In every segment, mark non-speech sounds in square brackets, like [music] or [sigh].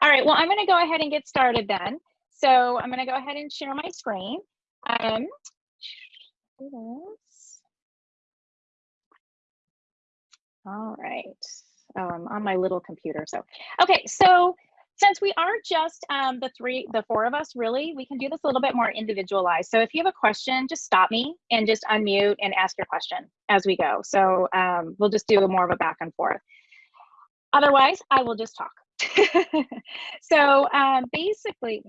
All right, well, I'm gonna go ahead and get started then. So I'm gonna go ahead and share my screen. Um, all right. Oh, I'm on my little computer. So, okay. So since we are just um, the three, the four of us, really, we can do this a little bit more individualized. So if you have a question, just stop me and just unmute and ask your question as we go. So um, we'll just do more of a back and forth. Otherwise, I will just talk. [laughs] so um, basically,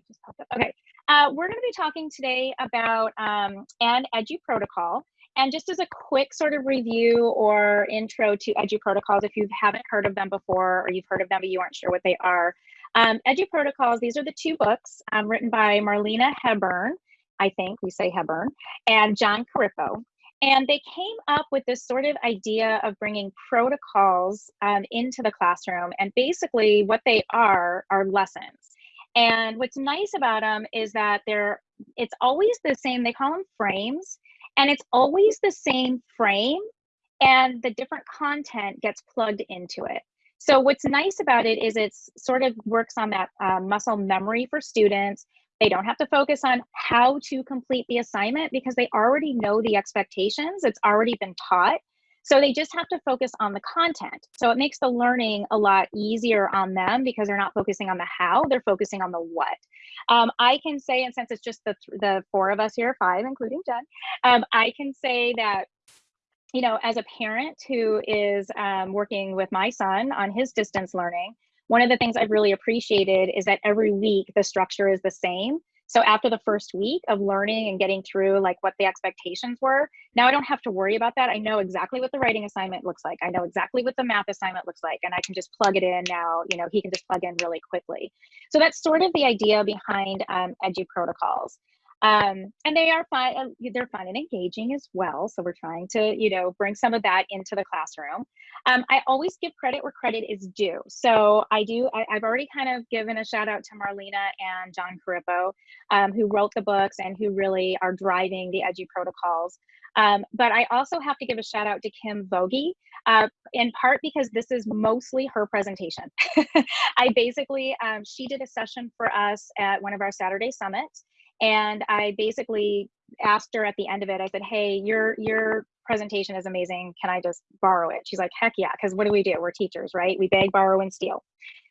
okay, uh, we're going to be talking today about um, an edu protocol. And just as a quick sort of review or intro to edu protocols, if you haven't heard of them before or you've heard of them but you aren't sure what they are, um, edu protocols, these are the two books um, written by Marlena Hebern, I think we say Hebern, and John Corippo. And they came up with this sort of idea of bringing protocols um, into the classroom. And basically, what they are are lessons. And what's nice about them is that they're it's always the same. They call them frames, and it's always the same frame, and the different content gets plugged into it. So what's nice about it is it's sort of works on that uh, muscle memory for students. They don't have to focus on how to complete the assignment because they already know the expectations. It's already been taught. So they just have to focus on the content. So it makes the learning a lot easier on them because they're not focusing on the how, they're focusing on the what. Um, I can say, and since it's just the, the four of us here, five, including Jen, um, I can say that you know, as a parent who is um, working with my son on his distance learning, one of the things I've really appreciated is that every week the structure is the same. So after the first week of learning and getting through like what the expectations were, now I don't have to worry about that. I know exactly what the writing assignment looks like. I know exactly what the math assignment looks like, and I can just plug it in now. You know, he can just plug in really quickly. So that's sort of the idea behind um, Edu protocols. Um, and they are fun, uh, they're fun and engaging as well. So we're trying to, you know, bring some of that into the classroom. Um, I always give credit where credit is due. So I do, I, have already kind of given a shout out to Marlena and John Corippo, um, who wrote the books and who really are driving the edu protocols. Um, but I also have to give a shout out to Kim Vogie, uh, in part because this is mostly her presentation. [laughs] I basically, um, she did a session for us at one of our Saturday summits. And I basically asked her at the end of it, I said, Hey, your your presentation is amazing. Can I just borrow it? She's like, heck yeah, because what do we do? We're teachers, right? We beg, borrow, and steal.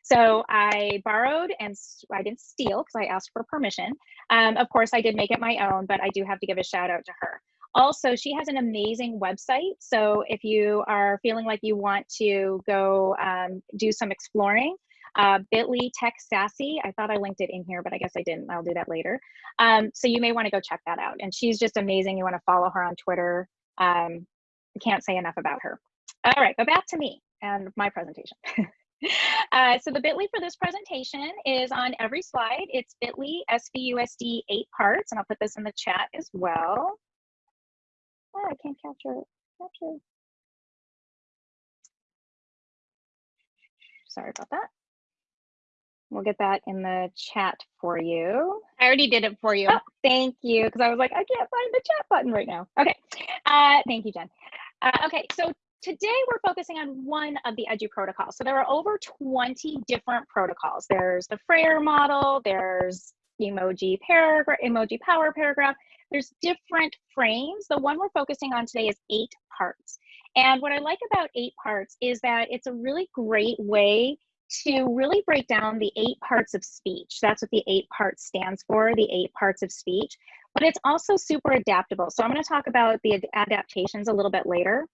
So I borrowed and I didn't steal because I asked for permission. Um, of course, I did make it my own, but I do have to give a shout out to her. Also, she has an amazing website. So if you are feeling like you want to go um, do some exploring, uh, bit.ly tech sassy. I thought I linked it in here, but I guess I didn't. I'll do that later. Um, so you may want to go check that out. And she's just amazing. You want to follow her on Twitter. Um, can't say enough about her. All right, but back to me and my presentation. [laughs] uh, so the bit.ly for this presentation is on every slide. It's bit.ly SVUSD eight parts, and I'll put this in the chat as well. Oh, I can't capture it. Capture. Sorry about that. We'll get that in the chat for you. I already did it for you. Oh, thank you. Because I was like, I can't find the chat button right now. Okay. Uh, thank you, Jen. Uh, okay. So today we're focusing on one of the edu protocols. So there are over 20 different protocols. There's the Frayer model, there's emoji paragraph, emoji power paragraph. There's different frames. The one we're focusing on today is eight parts. And what I like about eight parts is that it's a really great way to really break down the eight parts of speech. That's what the eight parts stands for, the eight parts of speech. But it's also super adaptable. So I'm going to talk about the adaptations a little bit later.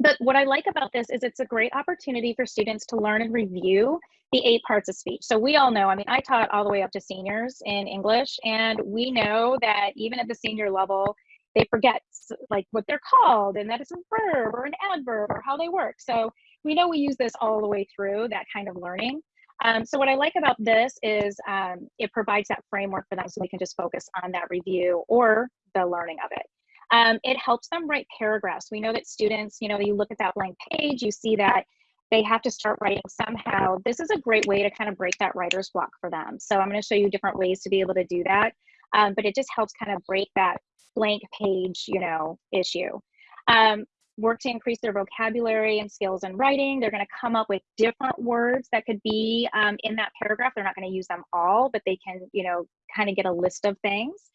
But what I like about this is it's a great opportunity for students to learn and review the eight parts of speech. So we all know, I mean, I taught all the way up to seniors in English, and we know that even at the senior level, they forget like what they're called and that it's a verb or an adverb or how they work. So we know we use this all the way through that kind of learning. Um, so what I like about this is um, it provides that framework for them so they can just focus on that review or the learning of it. Um, it helps them write paragraphs. We know that students, you know, you look at that blank page, you see that they have to start writing somehow. This is a great way to kind of break that writer's block for them. So I'm going to show you different ways to be able to do that. Um, but it just helps kind of break that blank page, you know, issue. Um, work to increase their vocabulary and skills in writing. They're going to come up with different words that could be um, in that paragraph. They're not going to use them all, but they can, you know, kind of get a list of things.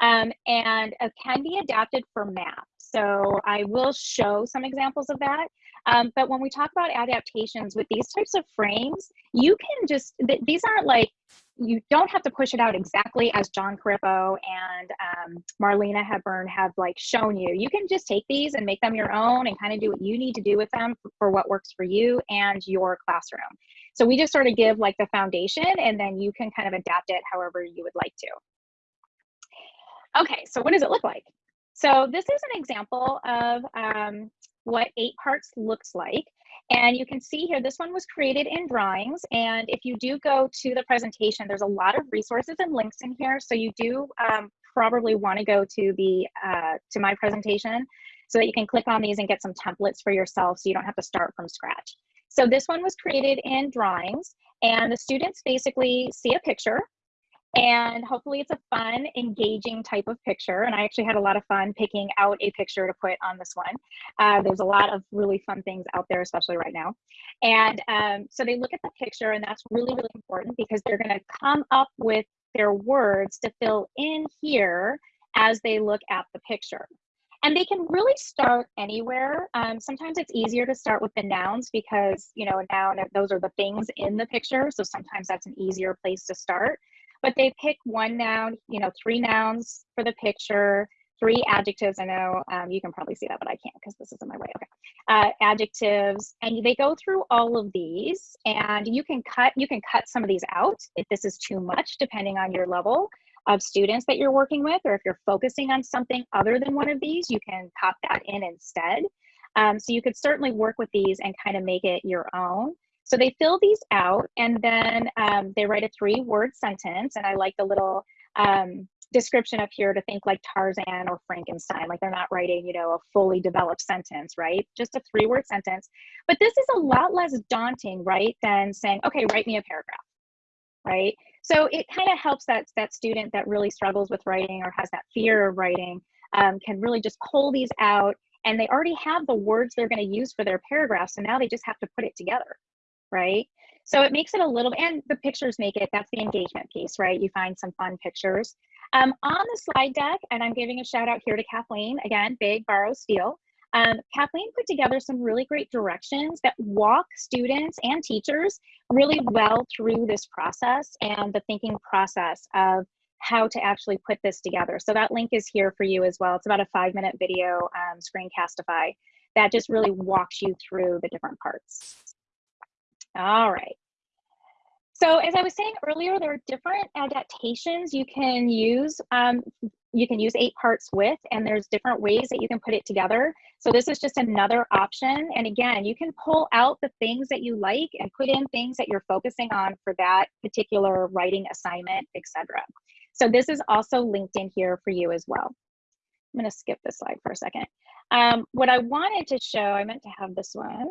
Um, and it can be adapted for math. So I will show some examples of that. Um, but when we talk about adaptations with these types of frames, you can just, th these aren't like, you don't have to push it out exactly as John Corippo and um, Marlena Hepburn have like shown you. You can just take these and make them your own and kind of do what you need to do with them for, for what works for you and your classroom. So we just sort of give like the foundation and then you can kind of adapt it however you would like to. Okay, so what does it look like? So this is an example of um, what eight parts looks like. And you can see here, this one was created in drawings. And if you do go to the presentation, there's a lot of resources and links in here. So you do um, probably wanna go to the uh, to my presentation so that you can click on these and get some templates for yourself so you don't have to start from scratch. So this one was created in drawings and the students basically see a picture and hopefully it's a fun, engaging type of picture. And I actually had a lot of fun picking out a picture to put on this one. Uh, there's a lot of really fun things out there, especially right now. And um, so they look at the picture and that's really, really important because they're gonna come up with their words to fill in here as they look at the picture. And they can really start anywhere. Um, sometimes it's easier to start with the nouns because, you know, a noun, those are the things in the picture. So sometimes that's an easier place to start but they pick one noun, you know, three nouns for the picture, three adjectives. I know um, you can probably see that, but I can't because this is in my way. Okay. Uh, adjectives, and they go through all of these and you can cut, you can cut some of these out if this is too much, depending on your level of students that you're working with, or if you're focusing on something other than one of these, you can pop that in instead. Um, so you could certainly work with these and kind of make it your own. So they fill these out and then um, they write a three word sentence. And I like the little um, description up here to think like Tarzan or Frankenstein, like they're not writing, you know, a fully developed sentence, right? Just a three word sentence. But this is a lot less daunting, right? Than saying, okay, write me a paragraph, right? So it kind of helps that, that student that really struggles with writing or has that fear of writing um, can really just pull these out and they already have the words they're going to use for their paragraph. So now they just have to put it together, right? So it makes it a little, and the pictures make it, that's the engagement piece, right? You find some fun pictures. Um, on the slide deck, and I'm giving a shout out here to Kathleen, again, big borrow steal. Um, Kathleen put together some really great directions that walk students and teachers really well through this process and the thinking process of how to actually put this together. So that link is here for you as well. It's about a five minute video um, screencastify that just really walks you through the different parts. All right. So as I was saying earlier, there are different adaptations you can use. Um, you can use eight parts with, and there's different ways that you can put it together. So this is just another option. And again, you can pull out the things that you like and put in things that you're focusing on for that particular writing assignment, etc. So this is also linked in here for you as well. I'm gonna skip this slide for a second. Um, what I wanted to show, I meant to have this one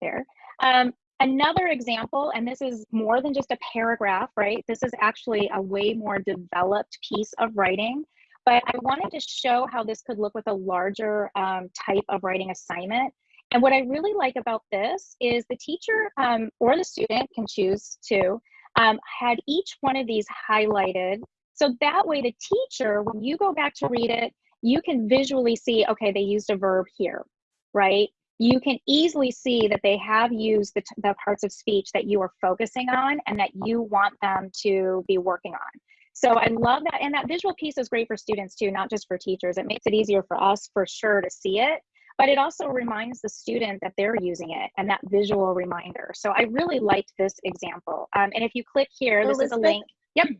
there. Um, Another example, and this is more than just a paragraph, right? This is actually a way more developed piece of writing, but I wanted to show how this could look with a larger um, type of writing assignment. And what I really like about this is the teacher um, or the student can choose to um, had each one of these highlighted. So that way the teacher, when you go back to read it, you can visually see, okay, they used a verb here, right? You can easily see that they have used the, the parts of speech that you are focusing on and that you want them to be working on. So I love that. And that visual piece is great for students too, not just for teachers. It makes it easier for us for sure to see it, but it also reminds the student that they're using it and that visual reminder. So I really liked this example. Um, and if you click here, this Elizabeth, is a link. Yep. [clears throat]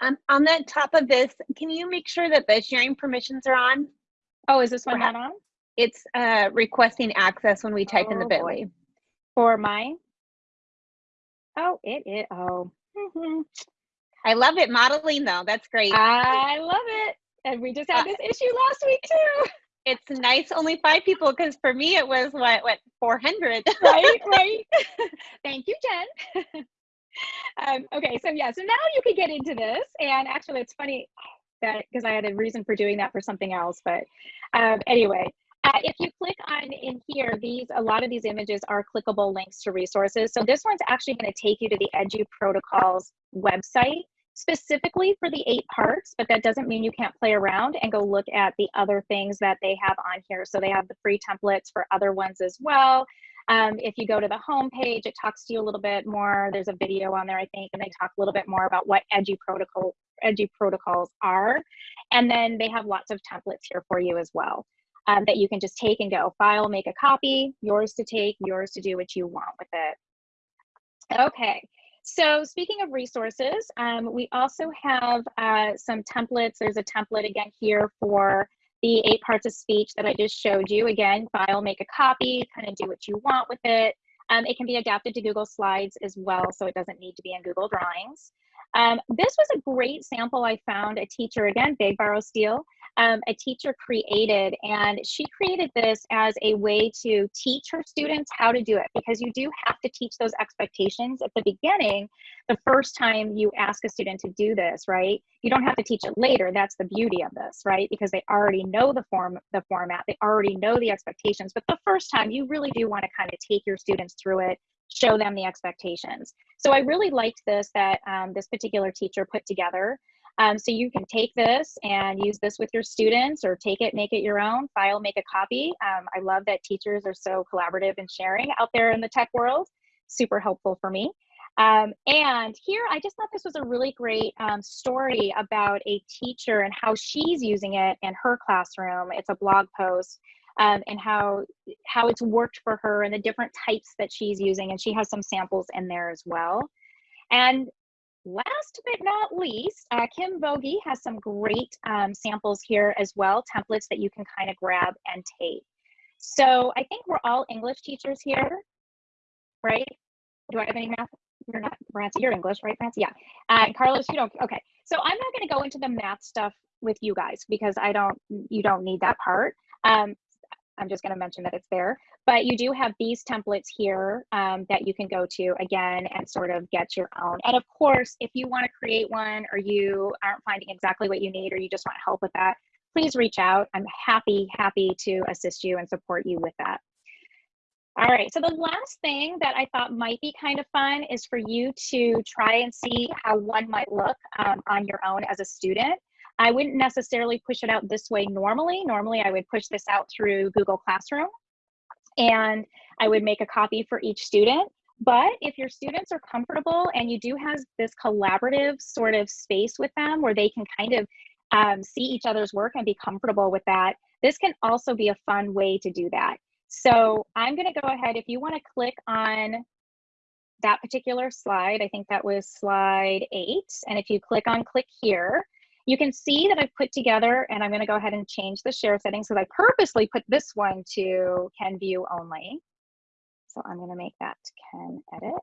Um, on the top of this, can you make sure that the sharing permissions are on? Oh, is this one not on? It's uh, requesting access when we type oh, in the oh, bit.ly. For mine? Oh, it is. Oh. Mm-hmm. I love it. Modeling though. That's great. I love it. And we just had uh, this issue last week too. It's nice only five people because for me it was what what 400. [laughs] right, right. [laughs] Thank you, Jen. [laughs] um, okay, so yeah, so now you can get into this. And actually it's funny that because I had a reason for doing that for something else. But um, anyway, Uh, if you click on in here, these a lot of these images are clickable links to resources. So this one's actually going to take you to the Edu Protocols website specifically for the eight parts, but that doesn't mean you can't play around and go look at the other things that they have on here. So they have the free templates for other ones as well. Um, if you go to the home page, it talks to you a little bit more. There's a video on there, I think, and they talk a little bit more about what Edu protocol Edu protocols are. And then they have lots of templates here for you as well um, that you can just take and go file, make a copy, yours to take, yours to do what you want with it. Okay, so speaking of resources, um, we also have uh, some templates. There's a template again here for the eight parts of speech that I just showed you. Again, file, make a copy, kind of do what you want with it. Um, it can be adapted to Google Slides as well, so it doesn't need to be in Google Drawings. Um, this was a great sample I found a teacher, again, Big Borrow Steal, um, a teacher created, and she created this as a way to teach her students how to do it because you do have to teach those expectations at the beginning, the first time you ask a student to do this, right? You don't have to teach it later. That's the beauty of this, right? Because they already know the form, the format, they already know the expectations. But the first time, you really do want to kind of take your students through it, show them the expectations. So I really liked this that um, this particular teacher put together. Um, so you can take this and use this with your students or take it, make it your own, file, make a copy. Um, I love that teachers are so collaborative and sharing out there in the tech world. Super helpful for me. Um, and here, I just thought this was a really great um, story about a teacher and how she's using it in her classroom. It's a blog post um, and how how it's worked for her and the different types that she's using. And she has some samples in there as well. And last but not least, uh, Kim Vogie has some great um, samples here as well, templates that you can kind of grab and take. So I think we're all English teachers here, right? Do I have any math? You're not, Francie, you're English, right, Francie? Yeah. Uh, Carlos, you don't, okay. So I'm not gonna go into the math stuff with you guys because I don't, you don't need that part. Um, I'm just going to mention that it's there. But you do have these templates here um, that you can go to again and sort of get your own. And of course, if you want to create one or you aren't finding exactly what you need or you just want help with that, please reach out. I'm happy, happy to assist you and support you with that. All right, so the last thing that I thought might be kind of fun is for you to try and see how one might look um, on your own as a student. I wouldn't necessarily push it out this way normally. Normally, I would push this out through Google Classroom and I would make a copy for each student. But if your students are comfortable and you do have this collaborative sort of space with them where they can kind of um, see each other's work and be comfortable with that, this can also be a fun way to do that. So I'm going to go ahead, if you want to click on that particular slide, I think that was slide eight. And if you click on click here, you can see that I've put together, and I'm gonna go ahead and change the share settings because I purposely put this one to can view only. So I'm gonna make that can edit.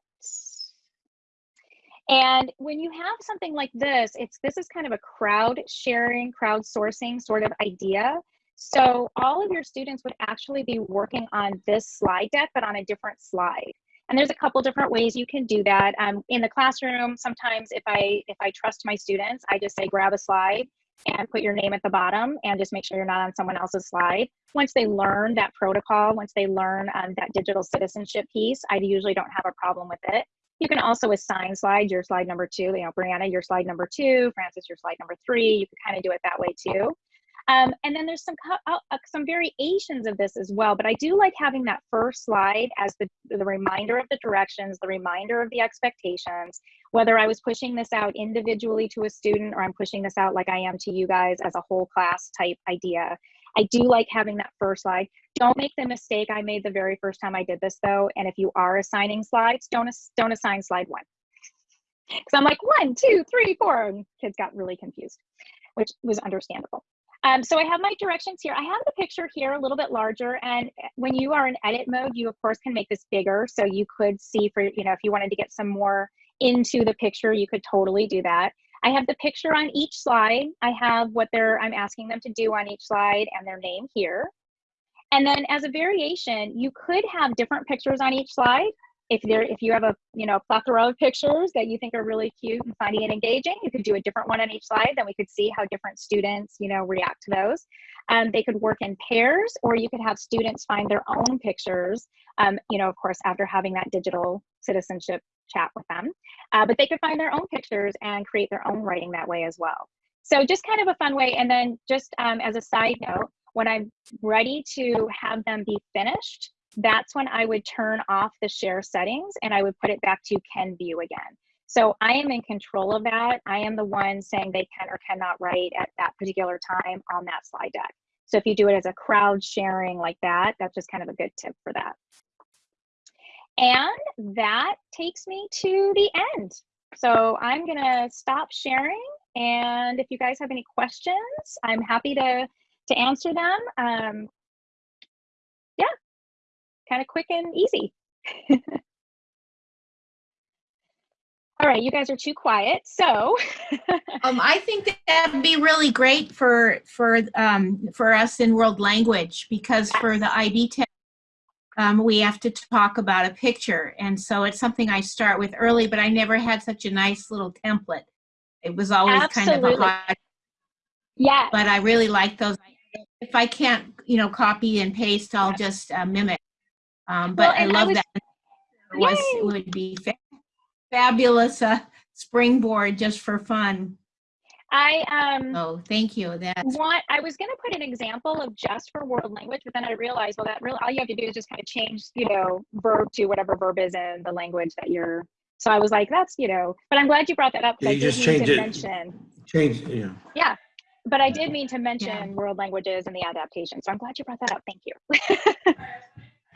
And when you have something like this, it's this is kind of a crowd sharing, crowdsourcing sort of idea. So all of your students would actually be working on this slide deck, but on a different slide. And there's a couple different ways you can do that. Um, in the classroom, sometimes if I if I trust my students, I just say grab a slide and put your name at the bottom and just make sure you're not on someone else's slide. Once they learn that protocol, once they learn um, that digital citizenship piece, I usually don't have a problem with it. You can also assign slides, your slide number two, you know, Brianna, your slide number two, Francis, your slide number three. You can kind of do it that way too. Um, and then there's some uh, uh, some variations of this as well, but I do like having that first slide as the, the reminder of the directions, the reminder of the expectations, whether I was pushing this out individually to a student or I'm pushing this out like I am to you guys as a whole class type idea. I do like having that first slide. Don't make the mistake I made the very first time I did this though. And if you are assigning slides, don't, don't assign slide one. Because I'm like one, two, three, four, and kids got really confused, which was understandable. Um, so I have my directions here. I have the picture here a little bit larger and when you are in edit mode, you of course can make this bigger. So you could see for, you know, if you wanted to get some more into the picture, you could totally do that. I have the picture on each slide. I have what they're, I'm asking them to do on each slide and their name here. And then as a variation, you could have different pictures on each slide. If there, if you have a, you know, plethora of pictures that you think are really cute and funny and engaging, you could do a different one on each slide. Then we could see how different students, you know, react to those. Um, they could work in pairs, or you could have students find their own pictures. Um, you know, of course, after having that digital citizenship chat with them, uh, but they could find their own pictures and create their own writing that way as well. So just kind of a fun way. And then just um, as a side note, when I'm ready to have them be finished, that's when I would turn off the share settings and I would put it back to can view again. So I am in control of that. I am the one saying they can or cannot write at that particular time on that slide deck. So if you do it as a crowd sharing like that, that's just kind of a good tip for that. And that takes me to the end. So I'm gonna stop sharing. And if you guys have any questions, I'm happy to, to answer them. Um, kind of quick and easy. [laughs] All right, you guys are too quiet. So [laughs] Um, I think that that'd be really great for for um, for us in world language because for the IB test, um, we have to talk about a picture, and so it's something I start with early. But I never had such a nice little template. It was always kind of a hot. yeah, But I really like those. If I can't, you know, copy and paste, I'll just uh, mimic. Um, but Well, I and I love was- that. It was Yay. it would be fa- fabulous uh, springboard just for fun. I um So thank you. That's want I was gonna put an example of just for world language, but then I realized well that really all you have to do is just kind of change, you know, verb to whatever verb is in the language that you're so I was like, that's you know, but I'm glad you brought that up Yeah, because I you just mean change it. mention Change, yeah. Yeah. but I did mean to mention Yeah. world languages and the adaptation. So I'm glad you brought that up. Thank you. [laughs]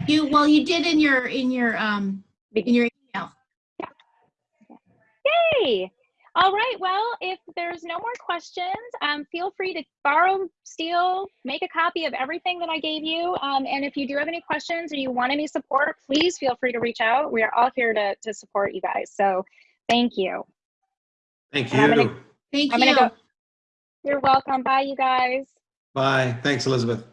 you. Well, you did in your in your um in your email. Yay! All right. Well, if there's no more questions, um, feel free to borrow, steal, make a copy of everything that I gave you. Um, and if you do have any questions or you want any support, please feel free to reach out. We are all here to, to support you guys. So thank you. Thank And I'm gonna- you. Thank I'm you. go. You're welcome. Bye, you guys. Bye. Thanks, Elizabeth.